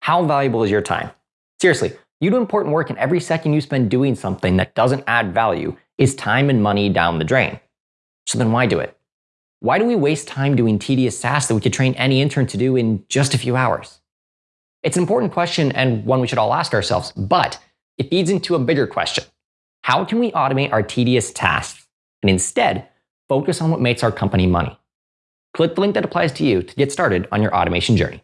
How valuable is your time? Seriously, you do important work and every second you spend doing something that doesn't add value is time and money down the drain. So then why do it? Why do we waste time doing tedious tasks that we could train any intern to do in just a few hours? It's an important question and one we should all ask ourselves, but it feeds into a bigger question. How can we automate our tedious tasks and instead focus on what makes our company money? Click the link that applies to you to get started on your automation journey.